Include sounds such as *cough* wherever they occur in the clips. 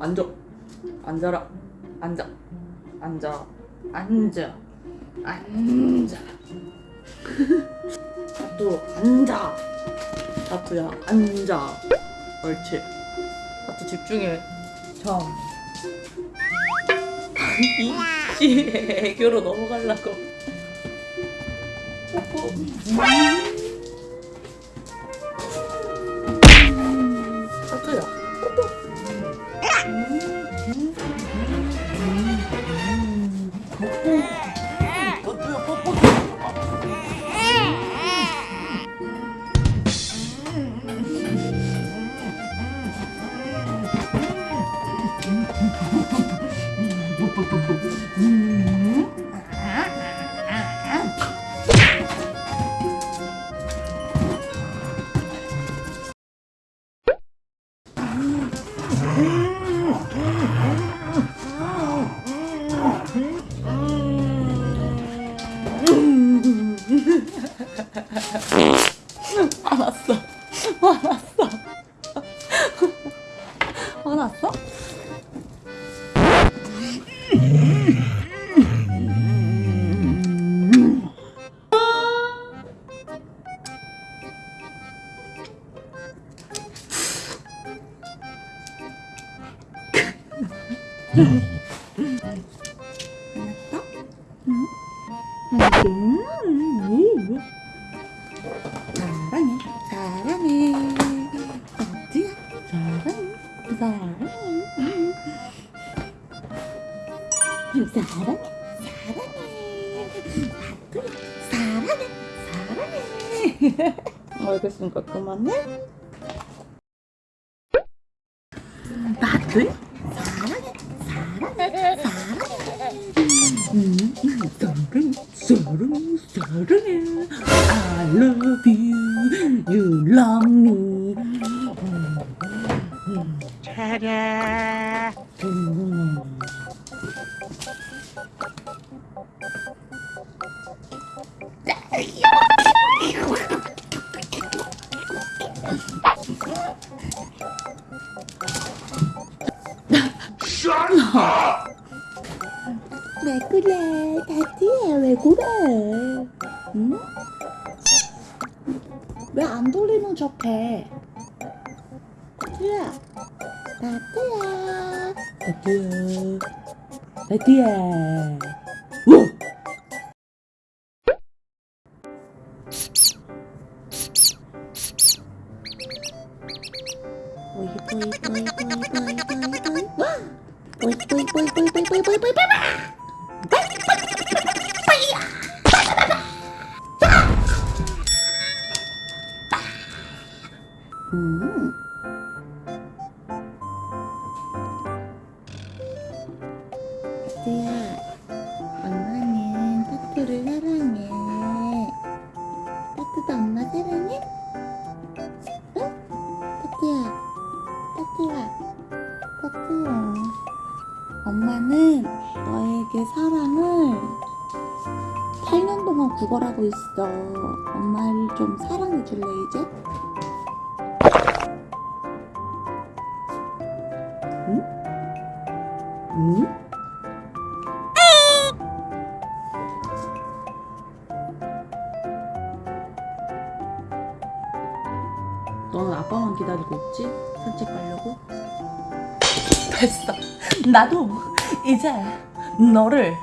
앉아. 앉아라. 앉아. 앉아. 앉아. 앉아. *laughs* 다투 앉아. 다투야. 앉아. 옳지. 다투 집중해. 참 *laughs* 이씨 애교로 넘어가려고. 뽀뽀 다투야 화났어 화났어 화났어? 사 사랑해 사랑해 사랑해. 사랑해 알겠으니까 그만해. 나도 사랑해 사랑해 사랑해. 음, 사랑해 사랑해 사랑해 I love you you love me. 차례 *laughs* 왜 그래? 다티야 왜 그래? 응? 왜 안 돌리는 척해? 다티야 다티야 다티야 다티야 우! 보 타투야, 엄마는 타투를 사랑해. 타투도 엄마 사랑해? 응? 타투야, 타투야, 타투야. 엄마는 너에게 사랑을 8년 동안 구걸하고 있어. 엄마를 좀 사랑해 줄래, 이제? 응? 응? 너는 아빠만 기다리고 있지? 산책 가려고? 됐어. 나도 이제 너를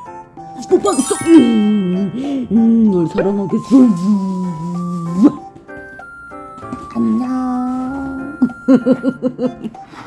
뽀뽀하겠어. 음, 음, 널 사랑하겠어. 음. 안녕. *laughs*